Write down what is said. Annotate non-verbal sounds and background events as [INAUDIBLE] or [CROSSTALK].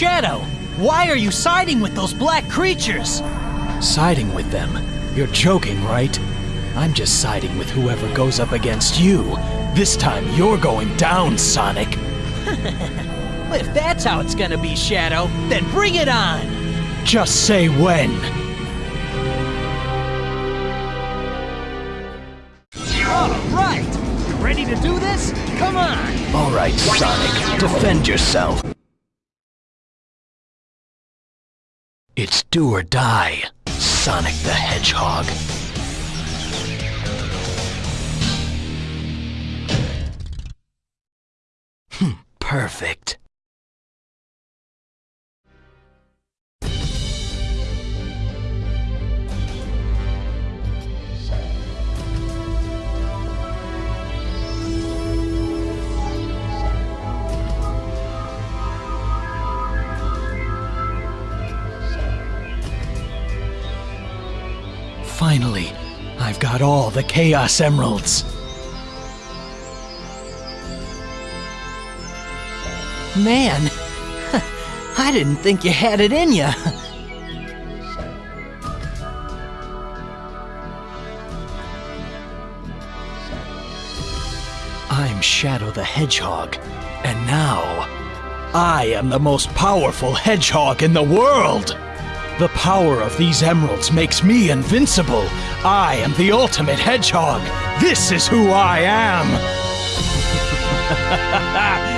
Shadow, why are you siding with those black creatures? Siding with them? You're joking, right? I'm just siding with whoever goes up against you. This time you're going down, Sonic. [LAUGHS] If that's how it's gonna be, Shadow, then bring it on! Just say when. Alright! You ready to do this? Come on! Alright, Sonic, defend yourself. It's do or die, Sonic the Hedgehog. Hmm, perfect. Finally, I've got all the Chaos Emeralds. Man, [LAUGHS] I didn't think you had it in ya. I'm Shadow the Hedgehog, and now I am the most powerful hedgehog in the world! The power of these emeralds makes me invincible. I am the ultimate hedgehog. This is who I am. [LAUGHS]